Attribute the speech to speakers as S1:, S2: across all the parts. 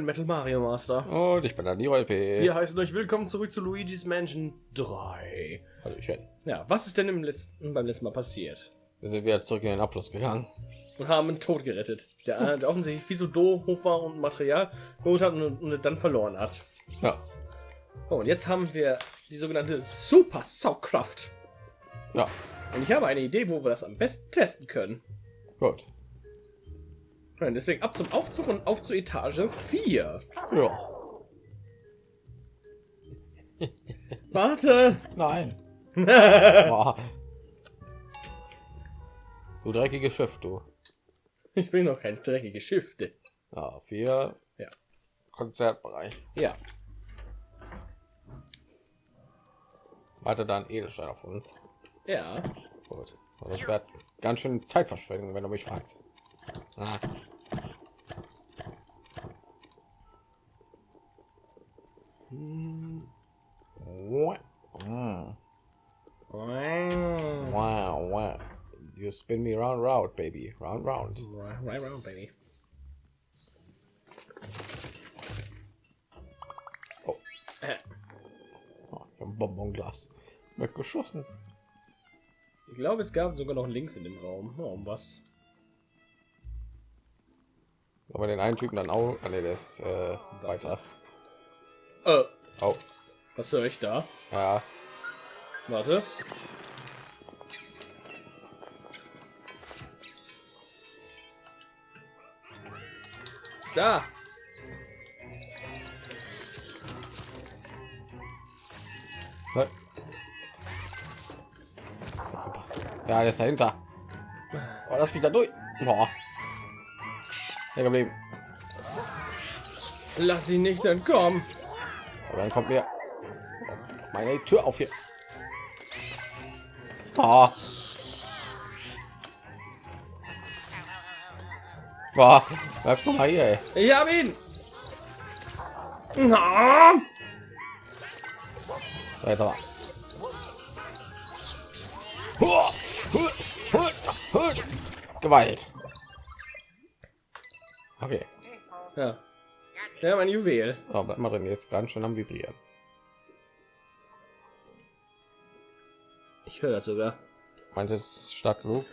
S1: bin Metal Mario Master.
S2: Und ich bin der Niro LP.
S1: Wir heißen euch willkommen zurück zu Luigi's Mansion 3.
S2: Hallöchen.
S1: Ja, was ist denn im letzten, beim letzten Mal passiert?
S2: Wir sind wieder zurück in den Abfluss gegangen.
S1: Und haben einen Tod gerettet, der, der offensichtlich viel zu doof war und Material geholt hat und, und dann verloren hat.
S2: Ja.
S1: Oh, und jetzt haben wir die sogenannte Super Saugkraft.
S2: Ja.
S1: Und ich habe eine Idee, wo wir das am besten testen können.
S2: Gut.
S1: Und deswegen ab zum Aufzug und auf zur Etage 4.
S2: Ja.
S1: Warte!
S2: Nein. Du dreckiges Schiff, du.
S1: Ich will noch kein dreckige Schifte.
S2: Ja, vier.
S1: Ja.
S2: Konzertbereich.
S1: Ja.
S2: Warte da ein Edelstein auf uns.
S1: Ja.
S2: Gut. Das wäre ganz schön Zeitverschwendung, wenn du mich fragst. Ah. Hm. Mm. Wow, wow. You spin me round, round, baby. Round, round.
S1: Right, right round, baby.
S2: Oh.
S1: Äh,
S2: Oh, ich hab ein Bonbonglas weggeschossen.
S1: Ich glaube, es gab sogar noch Links in dem Raum. Oh, um was?
S2: Aber den einen Typen dann auch. Ah, nee, der ist äh, weiter.
S1: Äh,
S2: Oh,
S1: was höre ich da?
S2: ja.
S1: Warte. Da!
S2: Ja, der ist dahinter. Oh, lass mich da durch. Boah. Sehr geblieben.
S1: Lass ihn nicht entkommen.
S2: Aber dann kommt mir meine Tür auf hier. Oh. Boah, bleibst du mal hier, ey.
S1: Ich hab ihn! Na!
S2: So, jetzt aber. Gewalt. Okay.
S1: Ja. Ja, mein Juwel.
S2: Oh, bleib mal drin, jetzt ganz schön am Vibrieren.
S1: Ich höre das sogar.
S2: Meint es stark genug?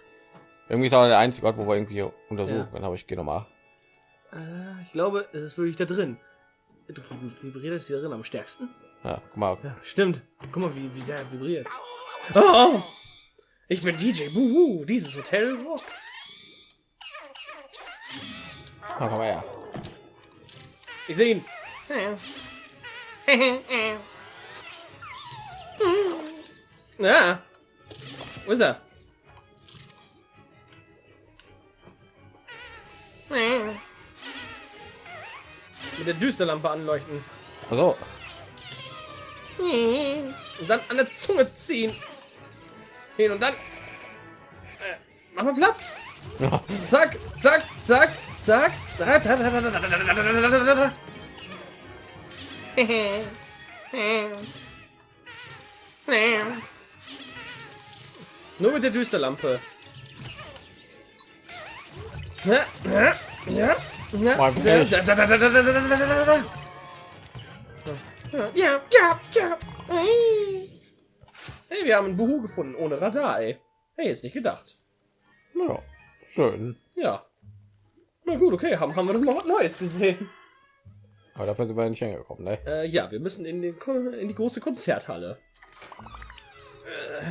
S2: Irgendwie ist aber der einzige Ort, wo wir irgendwie untersuchen.
S1: Ja.
S2: Dann habe ich gehe mal.
S1: Äh, ich glaube, es ist wirklich da drin. Vibriert es hier drin am stärksten?
S2: Ja, guck mal.
S1: Ja, stimmt. Guck mal, wie, wie sehr er vibriert. Oh! Ich bin DJ Buhu. Dieses Hotel rockt.
S2: Mal her.
S1: Ich sehe ihn. Ja. Wo ist er? Mit der Düsterlampe anleuchten.
S2: Also,
S1: Und dann an der Zunge ziehen. Hin und dann. Äh, mach mal Platz.
S2: ja,
S1: Zack, zack, zack, Zack. Nur mit der Düsterlampe. Ja, ja, ja. Hey, wir haben ein Buhu gefunden ohne Radar, ey. Hey, ist nicht gedacht.
S2: Ja, schön.
S1: Ja. Na gut, okay, haben, haben wir noch was Neues gesehen.
S2: Aber dafür sind wir nicht hingekommen, ne?
S1: Äh, ja, wir müssen in, den, in die große Konzerthalle. Äh.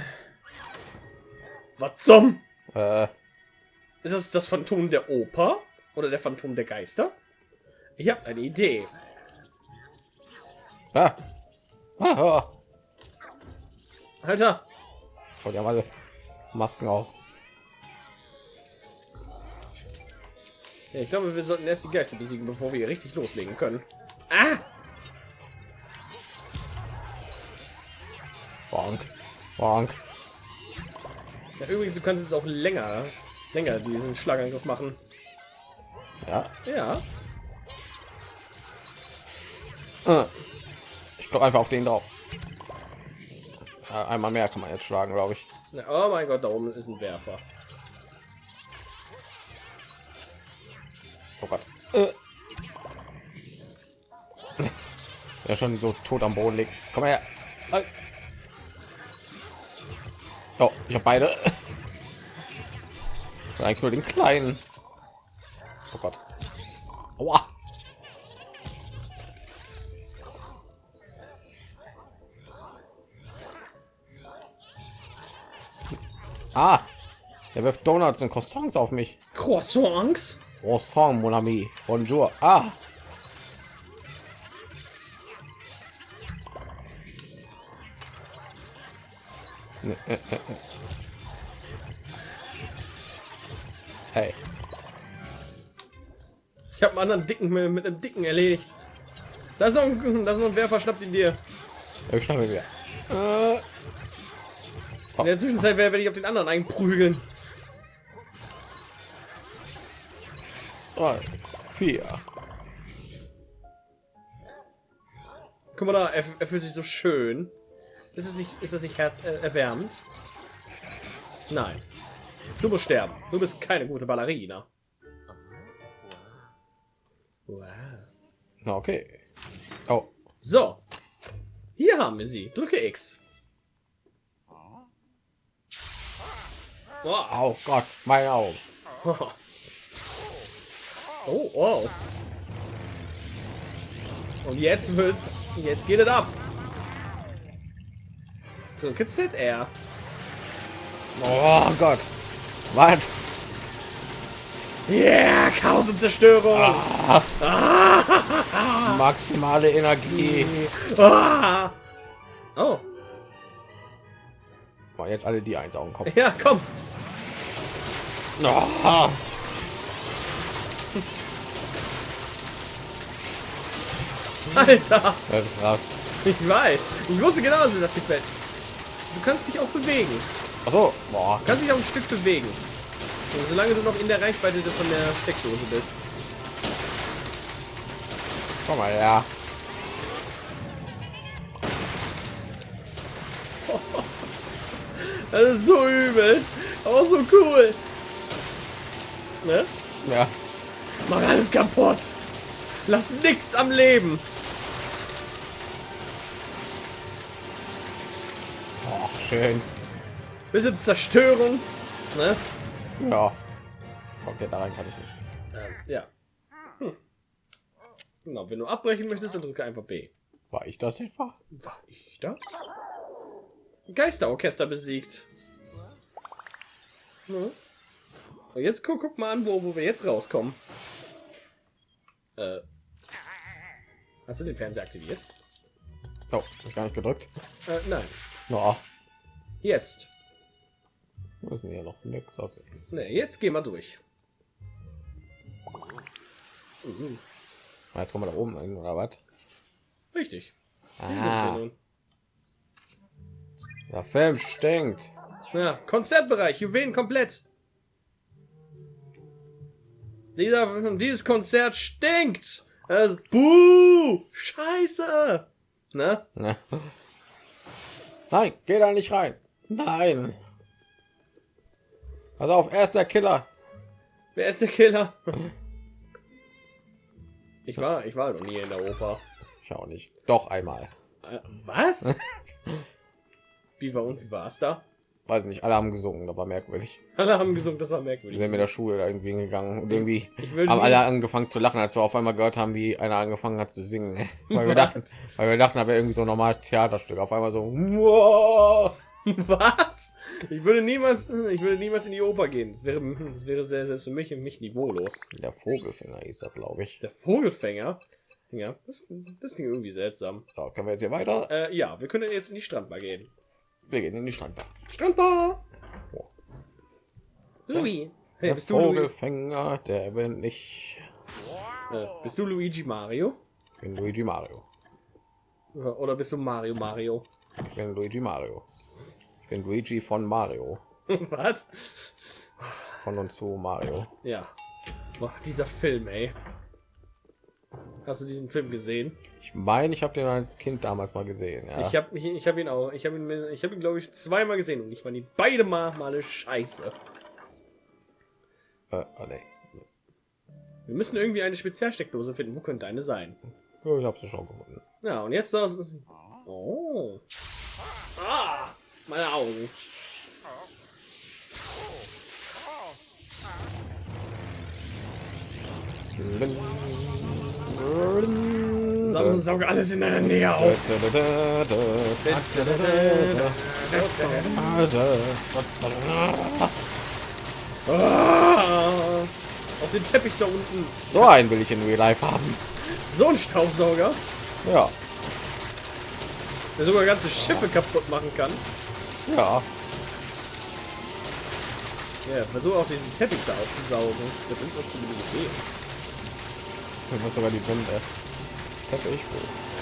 S1: Was zum?
S2: Äh,
S1: Ist das das Phantom der Oper? Oder der Phantom der Geister? Ich habe eine Idee.
S2: ah. Ah, ah.
S1: Alter,
S2: Oh, die haben alle Masken auf.
S1: Ja, ich glaube, wir sollten erst die Geister besiegen, bevor wir hier richtig loslegen können. Ah!
S2: Bonk. Bonk.
S1: Ja, übrigens, du kannst jetzt auch länger, länger diesen Schlagangriff machen.
S2: Ja.
S1: Ja.
S2: Äh. Ich glaube einfach auf den drauf. Äh, einmal mehr kann man jetzt schlagen, glaube ich.
S1: Oh mein Gott, da oben ist ein Werfer.
S2: Der schon so tot am Boden liegt. Komm her. Oh, ich habe beide. Eigentlich nur den kleinen. Oh Gott. Aua. Ah, der wirft Donuts und Croissants auf mich.
S1: Croissants?
S2: Croissant, mon ami. Bonjour. Ah.
S1: Einen anderen dicken mit, einem dicken erledigt. Da ist noch ein, da ist noch ein Werfer, schnappt ihn dir.
S2: Ich schnappe wieder.
S1: Äh. In der Zwischenzeit werde ich auf den anderen einprügeln.
S2: Drei, vier.
S1: Guck mal da, er, er fühlt sich so schön. Ist es nicht, ist das nicht herzerwärmend? Äh, Nein. Du musst sterben. Du bist keine gute Ballerina. Wow.
S2: Okay. Oh.
S1: So. Hier haben wir sie. Drücke X.
S2: Oh, oh Gott, mein Auge.
S1: Oh, oh. Und jetzt wird's. Jetzt geht es ab. Drücke ZR.
S2: Oh Gott. Was?
S1: Yeah, Chaos und Zerstörung.
S2: Ah. Maximale Energie.
S1: Ah. Oh.
S2: Boah, jetzt alle die eins auf den Kopf.
S1: Ja, komm.
S2: Oh.
S1: Alter.
S2: Das ist krass.
S1: Ich weiß. Ich wusste genau, dass das gefällt. Du kannst dich auch bewegen.
S2: Achso, boah.
S1: Du kannst dich auch ein Stück bewegen. Und solange du noch in der Reichweite von der Steckdose bist.
S2: Komm mal, ja.
S1: Das ist so übel. Aber so cool. Ne?
S2: Ja.
S1: Mach alles kaputt. Lass nichts am Leben.
S2: Oh, schön.
S1: Bisschen Zerstörung. Ne?
S2: Ja. Okay, da rein kann ich nicht.
S1: Ähm, ja. Genau, wenn du abbrechen möchtest, dann drücke einfach B.
S2: War ich das etwa?
S1: War ich das? Geisterorchester besiegt. Hm. Und jetzt guck, guck mal an, wo, wo wir jetzt rauskommen. Äh. Hast du den Fernseher aktiviert?
S2: Oh, gar nicht gedrückt.
S1: Äh, nein.
S2: No.
S1: Jetzt.
S2: Müssen wir noch nix. Okay.
S1: Ne, jetzt gehen wir durch. Mhm.
S2: Jetzt kommen wir da oben hin, oder was?
S1: Richtig.
S2: Ah, der Film stinkt.
S1: Ja, Konzertbereich, Juwelen komplett. Dieser, dieses Konzert stinkt. Das, buh, scheiße. Ne?
S2: Ne? Nein, geh da nicht rein. Nein. Also auf, er ist der Killer.
S1: Wer ist der Killer? Ich war, ich war noch nie in der Oper.
S2: Ich auch nicht. Doch einmal.
S1: Äh, Was? Wie war und wie war es da?
S2: Weiß nicht, alle haben gesungen, das war merkwürdig.
S1: Alle haben gesungen, das war
S2: Wir
S1: merkwürdig.
S2: sind mit der Schule da irgendwie hingegangen und irgendwie
S1: Ich würde
S2: haben alle angefangen zu lachen, als wir auf einmal gehört haben, wie einer angefangen hat zu singen. weil wir dachten, weil wir dachten, aber irgendwie so ein normales Theaterstück. Auf einmal so, wow.
S1: Was? Ich würde niemals, ich würde niemals in die Oper gehen. Das wäre, das wäre sehr, selbst für mich und mich niveaulos.
S2: Der Vogelfänger ist das, glaube ich.
S1: Der Vogelfänger. Ja, das, das klingt irgendwie seltsam.
S2: So, können wir jetzt hier weiter?
S1: Äh, ja, wir können jetzt in die Strandbar gehen.
S2: Wir gehen in die Strandbar.
S1: Strandbar!
S2: Oh.
S1: Louis. Hey,
S2: Der
S1: bist du, Louis,
S2: Vogelfänger, der bin ich.
S1: äh, bist du Luigi Mario?
S2: Ich bin Luigi Mario.
S1: Oder bist du Mario Mario?
S2: Ich bin Luigi Mario. Ich bin Luigi von Mario.
S1: Was?
S2: Von und zu Mario.
S1: Ja. Boah, dieser Film, ey. Hast du diesen Film gesehen?
S2: Ich meine, ich habe den als Kind damals mal gesehen. Ja.
S1: Ich habe ich habe ihn auch, ich habe ihn, ich habe ihn, glaube ich, zweimal gesehen und ich fand ihn beide Mal Male scheiße.
S2: Äh, oh, nee.
S1: Wir müssen irgendwie eine Spezialsteckdose finden. Wo könnte eine sein?
S2: Ja, Ich habe sie schon gefunden.
S1: Ja, und jetzt das. Oh. Ah, meine Augen. Sau, sauge alles in deiner Nähe auf. Ah, auf den Teppich da unten.
S2: So einen will ich in Real Life haben.
S1: So ein Staubsauger,
S2: Ja,
S1: der sogar ganze Schiffe kaputt machen kann.
S2: Ja.
S1: Ja, versuche auch den Teppich da aufzusaugen. Da bringt uns zumindest Idee.
S2: Ich muss sogar die Wände. Teppich.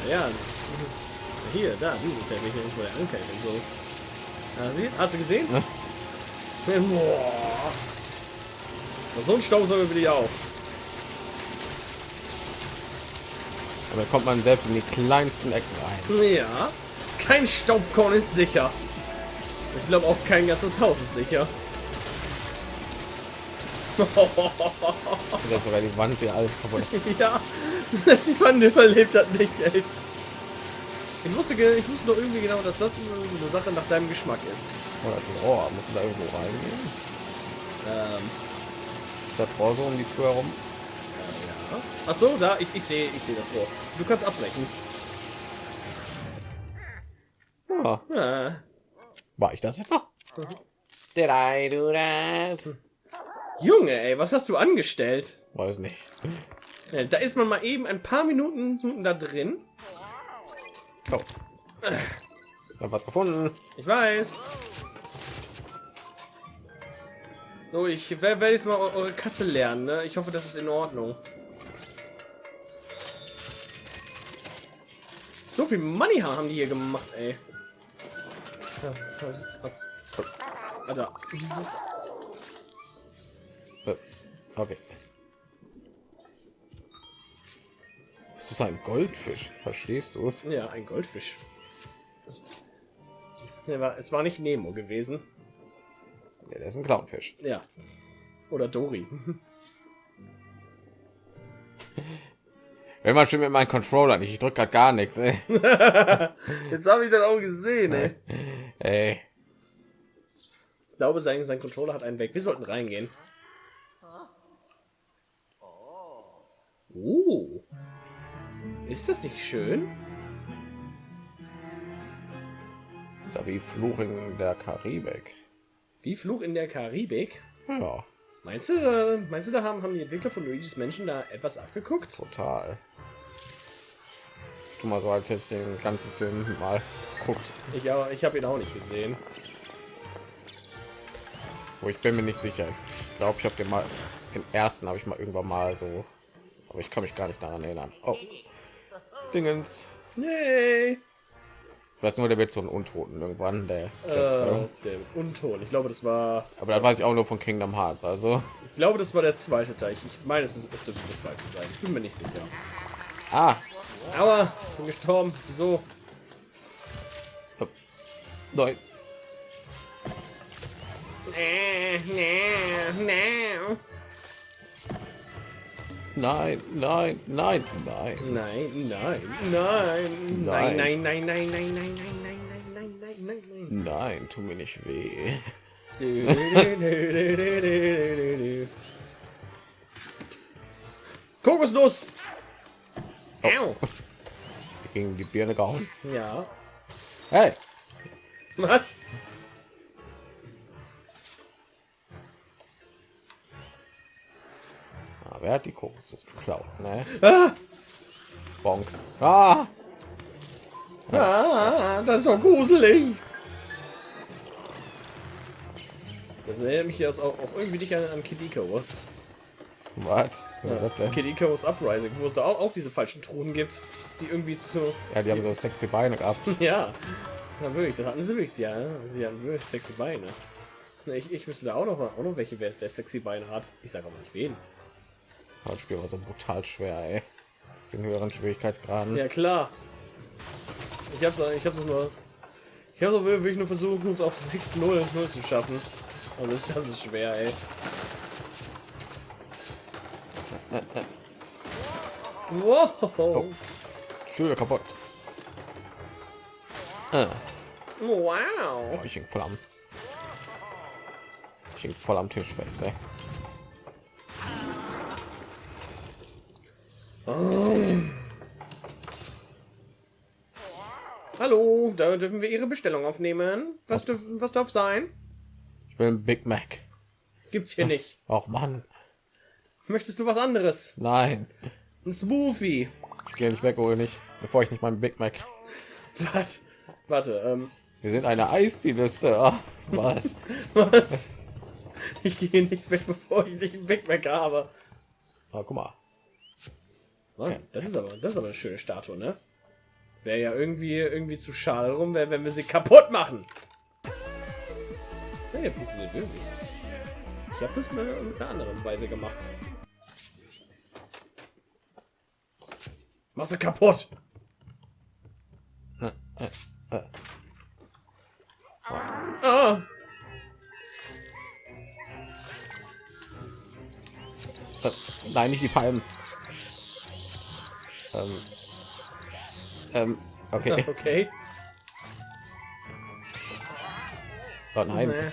S1: Ja, hier, da, diese Teppich, wo der Anker ist und so. Ja, sie, hast du gesehen?
S2: Ja.
S1: Boah. So ein Staubsauger will ich auch.
S2: Dann kommt man selbst in die kleinsten Ecken rein.
S1: Ja, kein Staubkorn ist sicher. Ich glaube auch kein ganzes Haus ist sicher.
S2: Dann sogar die Wand hier alles kaputt.
S1: ja, selbst die Wand überlebt hat nicht, ey. Ich wusste, ich wusste doch irgendwie genau, dass das eine Sache nach deinem Geschmack ist.
S2: Das Rohr. Musst du da irgendwo reingehen?
S1: Ähm,
S2: Ist das Rohr so um die Tür herum?
S1: ja. Ach so, da, ich, ich sehe ich sehe das Rohr. Du kannst abbrechen.
S2: Ja.
S1: Ja.
S2: War ich das etwa? Did I do that?
S1: Junge, ey, was hast du angestellt?
S2: Weiß nicht.
S1: Ja, Da ist man mal eben ein paar Minuten da drin.
S2: Oh. Hab was gefunden.
S1: Ich weiß. So, ich wer- werde jetzt mal eu- eure Kasse lernen. Ne? Ich hoffe, das ist in Ordnung. So viel Money haben die hier gemacht, ey. Alter.
S2: Äh, Okay. Das ist ein Goldfisch. Verstehst du es?
S1: Ja, ein Goldfisch. Es, war, es nicht Nemo gewesen.
S2: Ja, der ist ein Clownfisch.
S1: Ja. Oder Dory.
S2: Wenn man schon mit meinem Controller nicht, ich drücke gerade gar nichts. Ey.
S1: Jetzt habe ich das auch gesehen, ey.
S2: ey.
S1: Ich glaube, sein, sein Controller hat einen weg. Wir sollten reingehen. Oh. Ist das nicht schön?
S2: Ist wie Fluch in der Karibik.
S1: Wie Fluch in der Karibik?
S2: Ja,
S1: Meinst du, äh, meinst du, da haben, haben die Entwickler von Luigi's Menschen da etwas abgeguckt?
S2: total. Tu mal so, als hätte ich den ganzen Film mal guckt.
S1: Ich, aber- ich habe ihn auch nicht gesehen.
S2: Wo ich bin mir nicht sicher. Ich glaube, ich habe den mal den ersten habe ich mal irgendwann mal so, aber ich kann mich gar nicht daran erinnern. Oh, Dingens.
S1: Nee.
S2: Ich weiß nur, der wird so ein Untoten irgendwann. Der,
S1: Äh, der Unton. Ich glaube, das war.
S2: aber das weiß ich auch nur von Kingdom Hearts. Also,
S1: Ich glaube, das war der zweite Teil. Ich ich meine, es ist es dürfte der zweite sein. Ich bin mir nicht sicher.
S2: ah,
S1: Aber bin gestorben. Wieso?
S2: nein. Nein, nein, nein, nein.
S1: Nein, nein, nein, nein,
S2: Nein.
S1: nein, nein, nein, nein, nein, nein, nein, nein, nein, nein, nein, nein.
S2: Nein, tu mir nicht weh.
S1: Du, du, du, du, du, du, du. Kokosnuss! Au.
S2: Gegen die Birne gehauen.
S1: Ja.
S2: Hey,
S1: Was?
S2: ah, wer hat die Kokosnuss geklaut? Ne?
S1: Ah,
S2: Bonk. Ah,
S1: ah, das ist doch gruselig. Das erinnert mich jetzt auch, auch irgendwie nicht an, an Kid Icarus.
S2: was? Was
S1: Ja? Kid Icarus Uprising, wo es da auch, auch diese falschen Truhen gibt, die irgendwie zu...
S2: Ja, die haben so sexy Beine gehabt.
S1: Ja, ja wirklich, das hatten sie wirklich, ja. Sie hatten wirklich sexy Beine. Na, Ich, ich wüsste da auch noch, auch noch welche, wer, wer sexy Beine hat. Ich sage aber nicht wen.
S2: Das Spiel war so brutal schwer, ey. Den höheren Schwierigkeitsgraden.
S1: Ja, klar. Ich hab's, ich hab's nur... Ich hab's auch wirklich nur versucht, uns auf 6-0 0 zu schaffen. Und das, das ist schwer, ey. Wow.
S2: Schüler kaputt. Äh,
S1: Wow.
S2: ich hing voll am ich hing voll am Tisch fest ey.
S1: Hallo, da dürfen wir Ihre Bestellung aufnehmen. Was, dürf, was darf sein?
S2: ich will ein Big Mac
S1: Gibt's hier nicht.
S2: auch Mann
S1: Möchtest du was anderes?
S2: nein
S1: Ein Smoothie.
S2: ich gehe nicht weg oder nicht bevor ich nicht meinen Big Mac
S1: Was? Warte, ähm,
S2: wir sind eine Eisdiele Sir. was
S1: was? Ich gehe nicht weg, bevor ich nicht einen Big Mac habe.
S2: ah, guck mal
S1: Mann, das ist aber, das ist aber eine schöne Statue, ne? Wäre ja irgendwie, irgendwie zu schade rum, wär, wenn wir sie kaputt machen. Nee, funktioniert wirklich. Ich habe das mal mit einer anderen Weise gemacht. Mach sie kaputt!
S2: Äh, äh, äh.
S1: Ah!
S2: Äh, nein nicht die Palmen ähm, ähm, okay
S1: Okay.
S2: oh, nein
S1: Nee.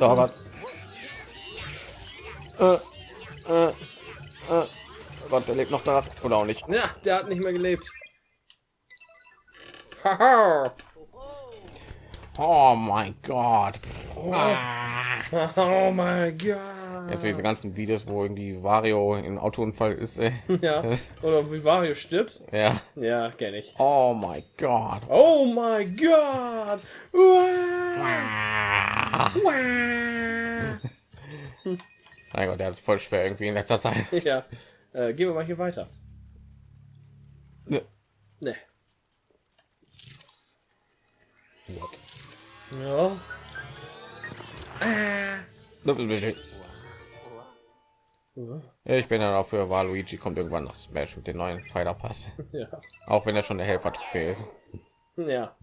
S2: Oh Gott. Äh, äh, äh. Oh Gott, der lebt noch da. Oder auch nicht.
S1: Ja, der hat nicht mehr gelebt.
S2: Oh mein Gott.
S1: Oh mein Gott!
S2: Jetzt diese ganzen Videos, wo irgendwie Wario im Autounfall ist. Ey.
S1: Ja, oder wie Wario stirbt.
S2: Ja.
S1: Ja, kenn ich.
S2: Oh mein Gott.
S1: Oh mein Gott!
S2: Mein Gott, der hat es voll schwer irgendwie in letzter Zeit.
S1: Ja, äh, gehen wir mal hier weiter.
S2: Ne.
S1: Ne. Ja. Ah.
S2: Ja, Ich bin dann auch für Waluigi kommt irgendwann noch Smash mit dem neuen Fighter Pass.
S1: Ja.
S2: Auch wenn er schon der Helfer Trophäe ist.
S1: Ja.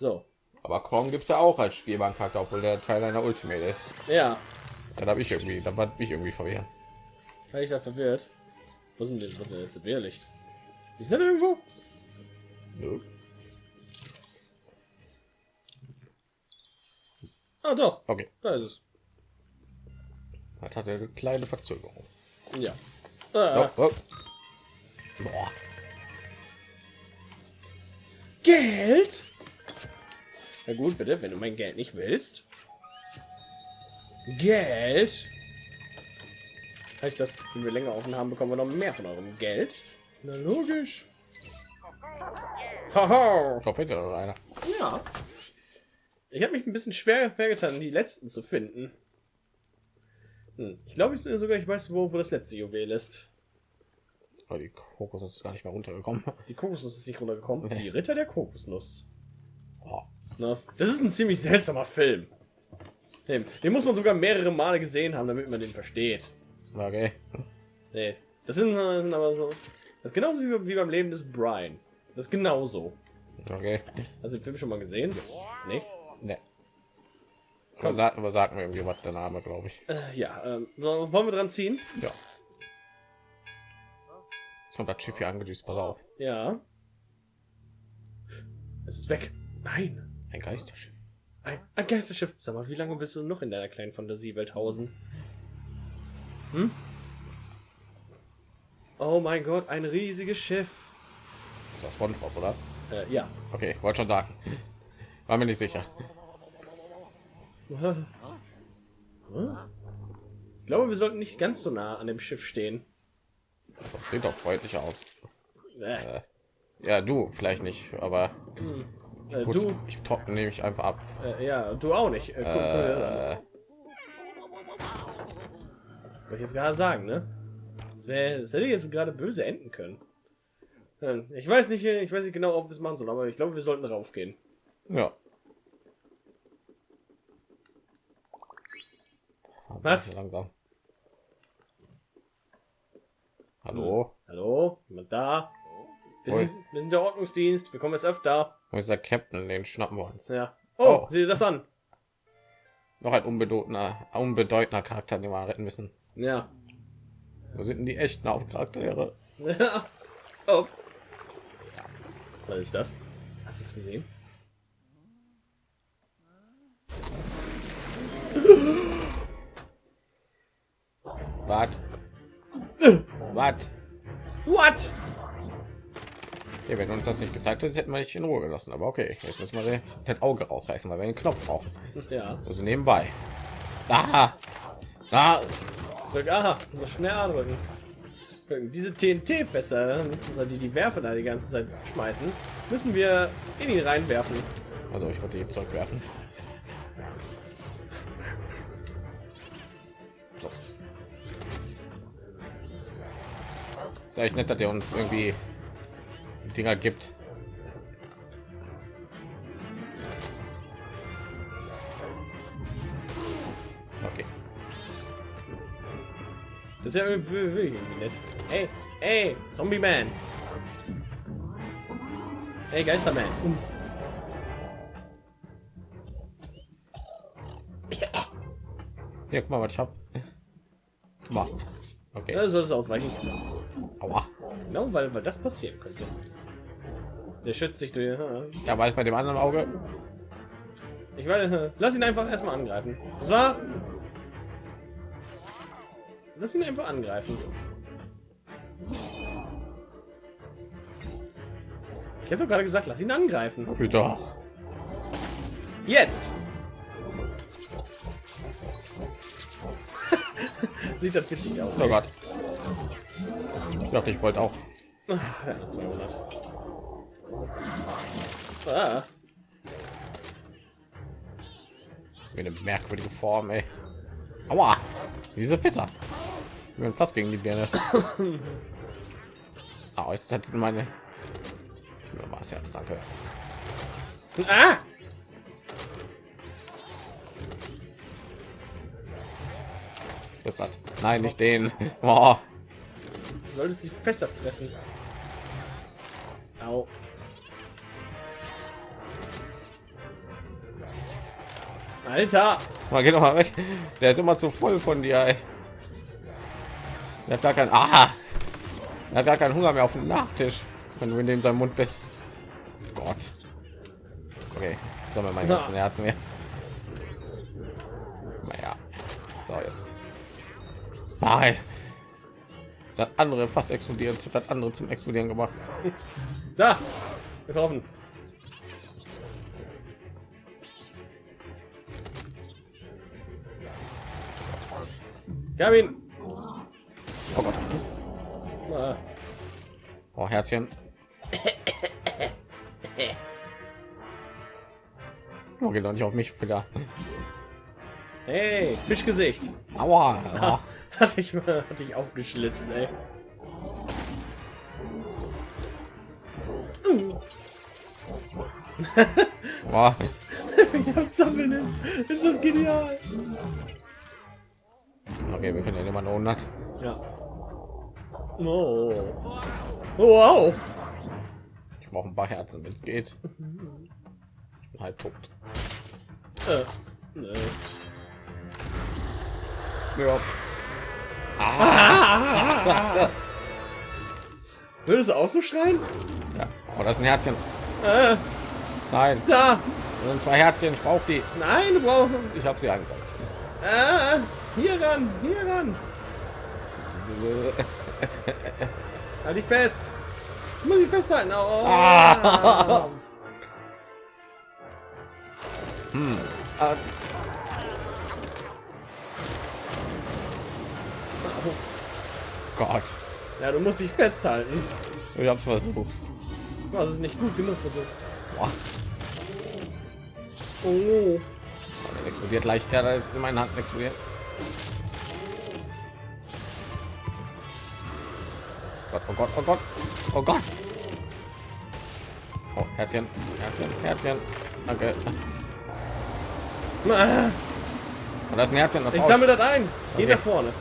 S1: So.
S2: Aber Kong gibt es ja auch als spielbaren Charakter, obwohl der Teil einer Ultimate ist.
S1: Ja.
S2: Dann habe ich irgendwie, da war ich irgendwie verwirrt.
S1: War ich da verwirrt? Wo sind denn, wo sind denn jetzt das Wehrlicht? Ist das irgendwo?
S2: Nö.
S1: Ah, doch.
S2: Okay,
S1: Da ist es.
S2: das hat eine kleine Verzögerung.
S1: Ja. Ah,
S2: Oh, oh.
S1: Geld? Na gut, bitte, wenn du mein Geld nicht willst. Geld? Heißt das, wenn wir länger offen haben, bekommen wir noch mehr von eurem Geld? Na logisch. Haha.
S2: Da fehlt ja noch einer.
S1: Ja. Ich habe mich ein bisschen schwer, schwer getan, die letzten zu finden. Hm. Ich glaube ich sogar, ich weiß, wo, wo das letzte Juwel ist.
S2: Oh, die Kokosnuss ist gar nicht mehr runtergekommen.
S1: Die Kokosnuss ist nicht runtergekommen. Die Ritter der Kokosnuss.
S2: Oh.
S1: Das das ist ein ziemlich seltsamer Film. Den, den muss man sogar mehrere Male gesehen haben, damit man den versteht.
S2: Okay.
S1: Nee, das sind, sind aber so. Das ist genauso wie, wie beim Leben des Brian. Das ist genauso.
S2: Okay.
S1: Hast du den Film schon mal gesehen? Nicht?
S2: Ne. Aber, sag, aber sag mir irgendwie was der Name, glaube ich.
S1: Äh, ja, ähm, so, wollen wir dran ziehen?
S2: Ja. Jetzt kommt das Schiff hier angedüst, pass auf.
S1: Ja. Es ist weg. Nein.
S2: Ein Geisterschiff.
S1: Ein, ein Geisterschiff. Sag mal, wie lange willst du noch in deiner kleinen Fantasiewelt hausen? Hm? Oh mein Gott, ein riesiges Schiff.
S2: Das ist das Spongebob, oder?
S1: Äh, ja.
S2: Okay, wollte schon sagen. War mir nicht sicher.
S1: Hm? Ich glaube, wir sollten nicht ganz so nah an dem Schiff stehen.
S2: Sieht doch freundlich aus.
S1: Äh,
S2: Ja, du vielleicht nicht, aber
S1: äh, du,
S2: ich trockne nehme ich einfach ab.
S1: äh, ja, du auch nicht. Äh, guck.
S2: Äh,
S1: ich jetzt gerade sagen, ne? Das, wär, das hätte jetzt gerade böse enden können. Hm, Ich weiß nicht, ich weiß nicht genau, ob wir es machen sollen, aber ich glaube, wir sollten raufgehen.
S2: ja.
S1: Was?
S2: Langsam. Hallo?
S1: Hallo? Jemand da? Wir sind, wir sind der Ordnungsdienst, wir kommen jetzt öfter.
S2: Wo ist der Captain? Den schnappen wir uns.
S1: Ja. Oh,
S2: Oh.
S1: sieh das an.
S2: Noch ein unbedeutender, unbedeutender Charakter, den wir retten müssen.
S1: Ja.
S2: Wo sind denn die echten Hauptcharaktere?
S1: oh. Was ist das? Hast du es gesehen?
S2: Was? Was?
S1: What?
S2: Ja, wenn uns das nicht gezeigt hat, hätten wir nicht in Ruhe gelassen. Aber okay, jetzt müssen wir das Auge rausreißen, weil wir den Knopf brauchen.
S1: Ja.
S2: Also nebenbei. Ah, ah,
S1: Drück aha, muss schnell andrücken. Diese TNT-Fässer, also die die Werfer da die ganze Zeit schmeißen, müssen wir in ihn reinwerfen.
S2: also ich wollte die Zeug werfen. So. Ist eigentlich nett, dass er uns irgendwie Dinger gibt. Okay.
S1: Das ist ja irgendwie wirklich irgendwie nett. Ey, ey, Zombie Man. Ey, Geisterman. Um.
S2: Hier, guck mal, was ich hab. Guck mal. Okay.
S1: Ja, soll es ausweichen.
S2: Aua.
S1: Genau, weil, weil das passieren könnte. Der schützt sich durch.
S2: Ja, war bei dem anderen Auge?
S1: Ich werde. Lass ihn einfach erstmal angreifen. Das war. Lass ihn einfach angreifen. Ich habe doch gerade gesagt, lass ihn angreifen.
S2: Bitte.
S1: Jetzt! Sieht das witzig aus.
S2: Oh Gott. Ich dachte, ich wollte auch.
S1: Ja, 200. Ah,
S2: eine merkwürdige Form, ey. Aua. Diese Pizza. Ich bin fast gegen die Birne. Ah, jetzt hat meine. Mal das Herz, danke.
S1: ah!
S2: Das hat. Nein, nicht den. Boah.
S1: Du solltest die Fässer fressen. Au. Alter!
S2: Mal geht doch mal weg. Der ist immer zu voll von dir. Ey. Der hat gar keinen. Ah. Er hat gar keinen Hunger mehr auf dem Nachtisch, wenn du in dem seinem Mund bist. Gott. Okay, sammle mein ganzen Herzen mehr. Naja. So jetzt. Nein. Das hat andere fast explodiert, das hat andere zum Explodieren gemacht.
S1: Da! Getroffen. Ihn.
S2: Oh Gott.
S1: Ah,
S2: Oh, Herzchen. Oh, geht doch nicht auf mich wieder.
S1: Hey, Fischgesicht.
S2: Aua. Aua.
S1: Hat mal hat dich aufgeschlitzt, ey. Zappeln ist. Ist das genial.
S2: Okay, wir können ja immer 100.
S1: Ja. Oh. Wow.
S2: Ich brauche ein paar Herzen, wenn es geht. Ich bin halb tot.
S1: Äh, nee.
S2: Ja.
S1: Würdest du auch so schreien?
S2: ja. Oh, das ist ein Herzchen.
S1: Äh,
S2: Nein,
S1: da.
S2: das sind zwei Herzchen. Ich brauche die.
S1: Nein, du brauchst.
S2: Ich habe sie angesagt.
S1: Äh, hier ran, hier ran. Halt dich fest. Ich muss dich festhalten. Oh.
S2: Ah. Hm. Ah, Gott.
S1: Ja, du musst dich festhalten.
S2: Ich hab's versucht.
S1: Du hast es nicht gut genug versucht.
S2: Boah.
S1: Oh.
S2: Der explodiert gleich. Ja, da ist in meinen Hand explodiert. Gott, oh Gott, oh Gott, oh Gott. Oh, Herzchen, Herzchen, Herzchen. Danke.
S1: Ah,
S2: Und das ist ein Herzchen.
S1: Ich sammle das ein. Geh
S2: Okay.
S1: nach vorne.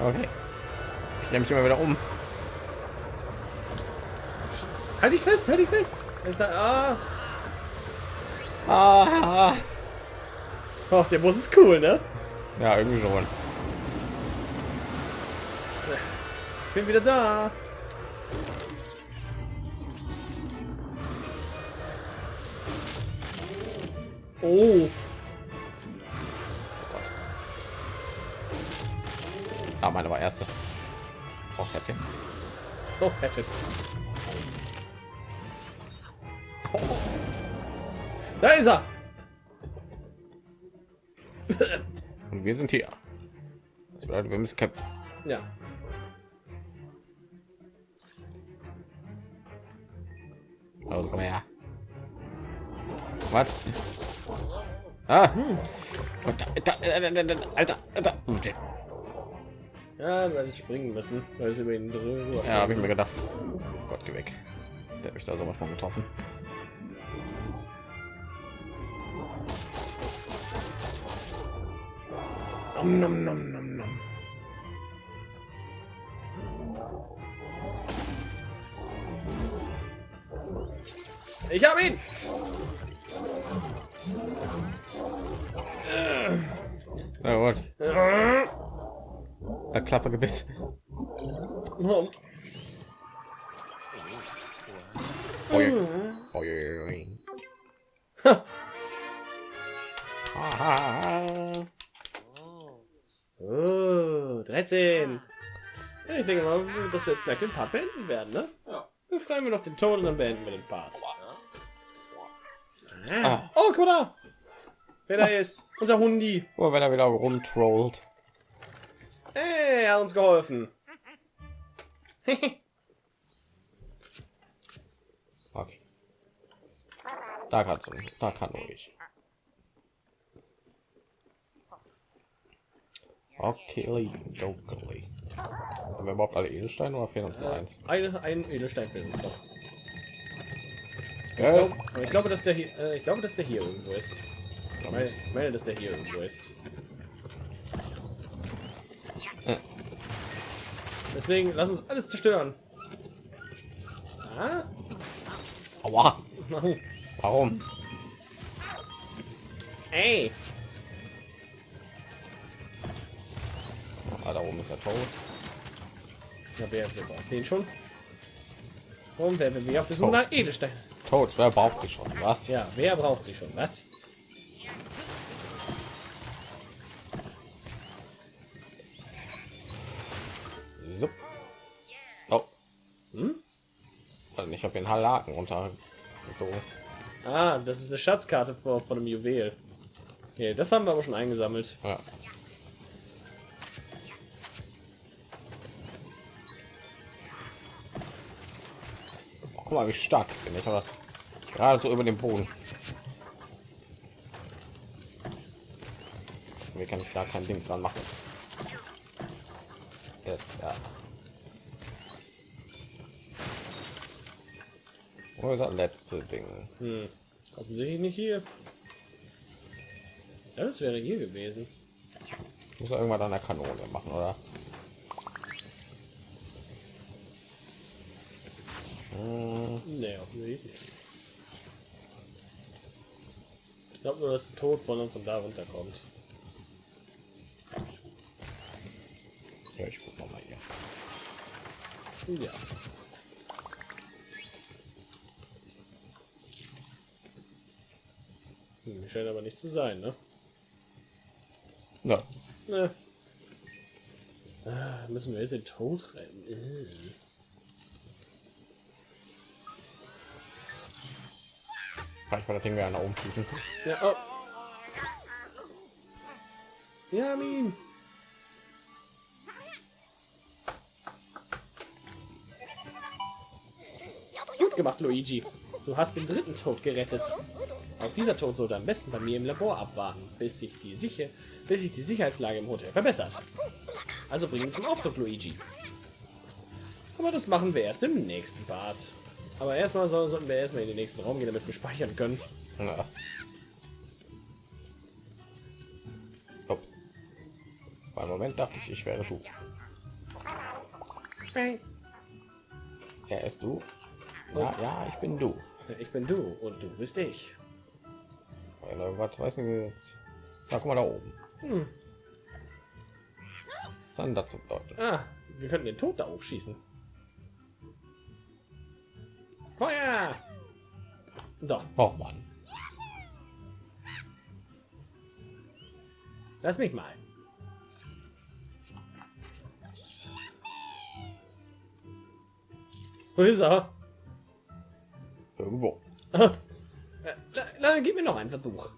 S2: Okay. Ich drehe mich immer wieder um.
S1: Halt dich fest, halt dich fest. Ist da, ah.
S2: Ah.
S1: Oh, der Bus ist cool, ne?
S2: Ja, irgendwie schon.
S1: bin wieder da. Oh.
S2: Ah, meine war erste. Oh, Herzchen.
S1: Oh, Herzchen. Da ist er.
S2: Wir sind hier. Das bedeutet, wir müssen kämpfen.
S1: Ja.
S2: Also komm her. Was? Ah. Alter, Alter, Alter.
S1: Ja, weil ich springen müssen, weil es über ihn drüber.
S2: Ja, habe ich mir gedacht. Gott, geh weg. Der hat mich da sowas von getroffen. Nom, nom, nom, nom, nom.
S1: Ich habe ihn.
S2: Na gut. Der Klappe gebiss.
S1: Oh,
S2: Oi.
S1: Ich denke mal, dass wir jetzt gleich den Part beenden werden, ne?
S3: Ja.
S1: Dann schreiben wir noch den Ton und dann beenden wir den Part.
S2: Ah.
S1: Oh, guck mal da. Wer da ist? Unser Hundi.
S2: Oh, wenn er wieder rumtrollt.
S1: Hey, er hat uns geholfen.
S2: Okay. Da kannst du, da kann nur ich. Okay, dokeli. Haben wir überhaupt alle Edelsteine oder fehlen uns nur eins?
S1: Eine, ein Edelstein fehlt uns noch.
S2: Ja,
S1: ich glaube, dass der hier, äh, ich glaube, dass der hier irgendwo ist. Ich meine, ich meine, dass der hier irgendwo ist.
S2: Äh.
S1: Deswegen lass uns alles zerstören. Ah?
S2: Aua. Warum?
S1: Ey.
S2: Ah, da oben ist er tot.
S1: Na, wer, wer braucht den schon? Warum werden wir auf der Suche nach Edelstein?
S2: Tot, wer braucht sie schon? Was?
S1: Ja, wer braucht sie schon? Was?
S2: So. Oh.
S1: Hm?
S2: Also ich habe den Hallaken runter. So.
S1: Ah, das ist eine Schatzkarte von, von einem Juwel. Okay, das haben wir aber schon eingesammelt.
S2: Ja. Guck mal, wie stark ich bin. Ich aber gerade so über dem Boden. Wie kann ich da kein Ding dran machen? Jetzt, ja. Wo ist das letzte Ding?
S1: Hm. Offensichtlich nicht hier. Das wäre hier gewesen.
S2: Ich muss irgendwann an der Kanone machen, oder?
S1: Nee, offensichtlich nicht. Ich glaube nur, dass der Tod von, von da runterkommt.
S2: Ja, ich guck mal hier.
S1: Ja. Hm, scheint aber nicht zu sein, ne?
S2: Ja,
S1: Ne. Ah, müssen wir jetzt den Tod rennen? Äh.
S2: vielleicht war das Ding wieder nach oben schießen.
S1: Ja, oh. Ja, ihn. Gut gemacht, Luigi. Du hast den dritten Tod gerettet. Auch dieser Tod sollte am besten bei mir im Labor abwarten, bis sich die, Sicher bis sich die Sicherheitslage im Hotel verbessert. Also bring ihn zum Aufzug, Luigi. Aber das machen wir erst im nächsten Part. Aber erstmal so, sollten wir erstmal in den nächsten Raum gehen, damit wir speichern können.
S2: Ja. Oh. Beim Moment dachte ich, ich wäre Schuh. Er ist du. Ja, ja, ich bin du.
S1: Ich bin du und du bist ich.
S2: Was weiß nicht, wie das. Na, guck mal da oben.
S1: Hm.
S2: Was hat denn das zu bedeuten?
S1: Ah, Wir könnten den Tod da hochschießen. Feuer! Doch,
S2: Oh Mann.
S1: lass mich mal. Wo ist er?
S2: Irgendwo.
S1: Äh, la- la- Gib mir noch einen Versuch.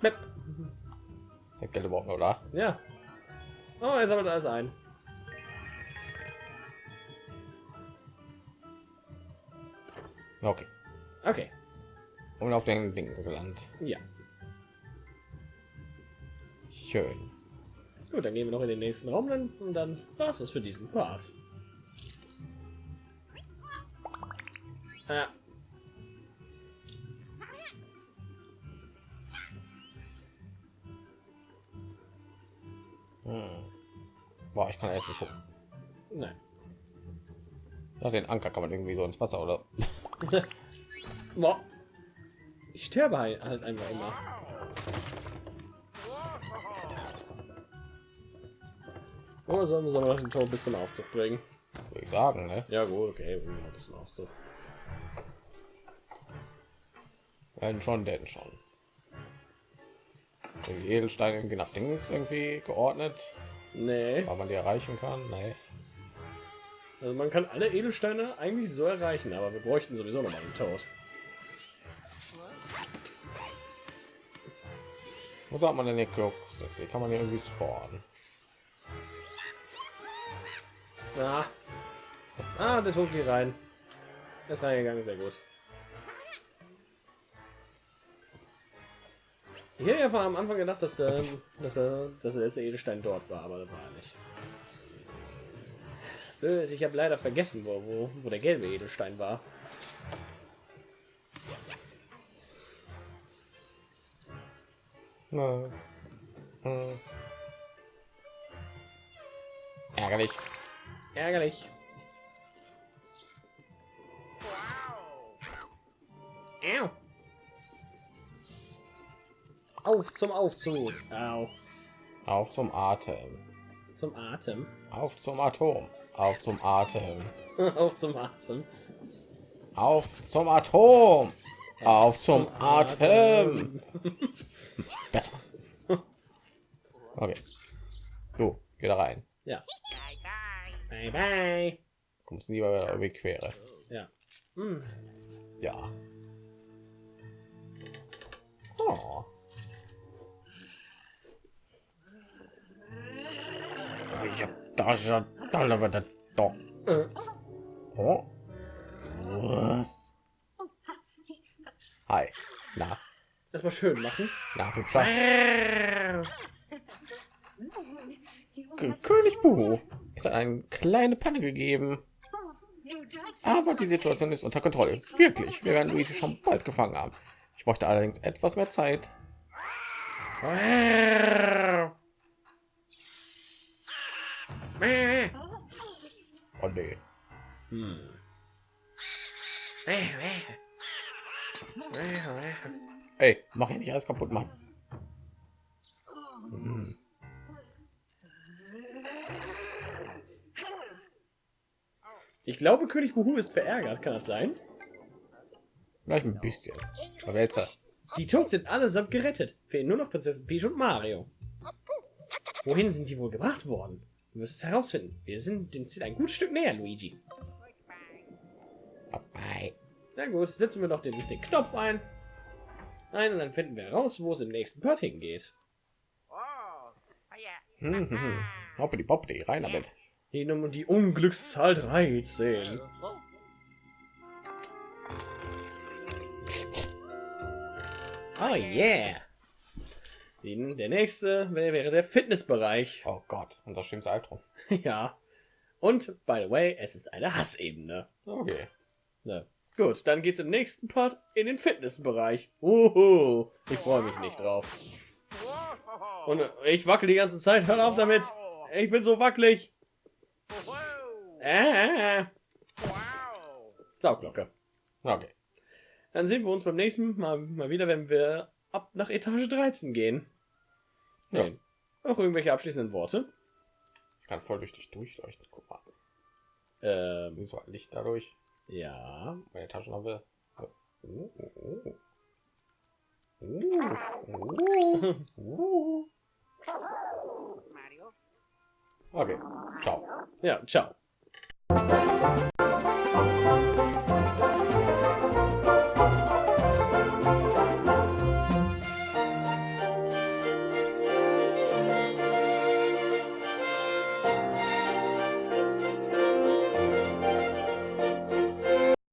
S1: Bep.
S2: Der noch da.
S1: Ja. Oh, jetzt aber da ist ein.
S2: Okay.
S1: Okay.
S2: Und auf den Ding gelandet.
S1: Ja.
S2: Schön.
S1: Gut, dann gehen wir noch in den nächsten Raum dann, und dann war es für diesen Part. Ja.
S2: Hm. Boah, ich kann echt nicht gucken.
S1: Nein.
S2: Ja, den Anker kann man irgendwie so ins Wasser oder.
S1: Boah. Ich sterbe halt halt einfach immer. Oder sollen wir so noch den Tor bis zum Aufzug bringen?
S2: Würde ich sagen, ne?
S1: Ja gut, okay, wir noch bis zum Aufzug.
S2: Wenn schon, denn schon. Die Edelsteine irgendwie nach Dings irgendwie geordnet,
S1: Nee,
S2: weil man die erreichen kann. Nee.
S1: Also man kann alle Edelsteine eigentlich so erreichen, aber wir bräuchten sowieso noch mal den Tod.
S2: Wo sagt man denn hier? Das hier kann man hier irgendwie spawnen.
S1: Ah, ah der Tod geht rein. Er ist reingegangen, sehr gut. Ich hätte ja von am Anfang gedacht, dass der, dass er, dass der letzte Edelstein dort war, aber das war er nicht. Böse, ich habe leider vergessen, wo, wo, wo der gelbe Edelstein war.
S2: Na. Hm. Ärgerlich.
S1: Ärgerlich. Au. Auf zum Aufzug. Au.
S2: Auf zum Atem.
S1: Zum Atem.
S2: Auf zum Atom. Auf zum Atem.
S1: Auf zum Atem.
S2: Auf zum Atom. Auf zum Atem. Besser. Okay. Du, geh da rein.
S1: Ja. Bye bye.
S2: Kommst lieber irgendwie quere.
S1: Ja. Hm.
S2: Ja. Oh. Ich hab da schon da das doch.
S1: Äh,
S2: Oh. Was? Hi. Na,
S1: Das mal schön machen.
S2: na, König Buhu. Es hat eine kleine Panne gegeben. Aber die Situation ist unter Kontrolle. Wirklich. Wir werden Luigi schon bald gefangen haben. Ich bräuchte allerdings etwas mehr Zeit. Oh nee.
S1: Hm.
S2: Ey, mach hier nicht alles kaputt, Mann. Hm.
S1: Ich glaube, König Buhu ist verärgert. Kann das sein?
S2: Vielleicht ein bisschen. Aber jetzt, äh,
S1: Die Toads sind allesamt gerettet. Fehlen nur noch Prinzessin Peach und Mario. Wohin sind die wohl gebracht worden? Du wirst es herausfinden. Wir sind dem Ziel ein gutes Stück näher, Luigi.
S2: Bye.
S1: Na gut, setzen wir doch den, den Knopf ein. Ein und dann finden wir heraus, wo es im nächsten Part hingeht.
S2: Hm, hm, hm. Hoppidi boppidi, rein damit.
S1: Die Nummer die Unglückszahl 13. Oh yeah. Der nächste wär- wäre der Fitnessbereich.
S2: Oh Gott, unser schönes Albtraum.
S1: ja. Und, by the way, es ist eine Hassebene.
S2: Okay.
S1: Ne. Gut, dann geht's im nächsten Part in den Fitnessbereich. Uhu. Ich freue mich nicht drauf. Und äh, ich wackel die ganze Zeit. Hör auf damit. Ich bin so wackelig. Äh. Sauglocke.
S2: Okay.
S1: Dann sehen wir uns beim nächsten Mal, mal wieder, wenn wir ab nach Etage 13 gehen.
S2: Ja.
S1: Nein. Noch irgendwelche abschließenden Worte?
S2: Ich kann voll durch dich durchleuchten. Guck mal.
S1: Ähm,
S2: ein Licht dadurch.
S1: ja.
S2: Meine Taschenlampe. Oh, oh, oh. Oh, oh, oh.
S3: Mario.
S2: Okay, ciao.
S1: Ja, ciao.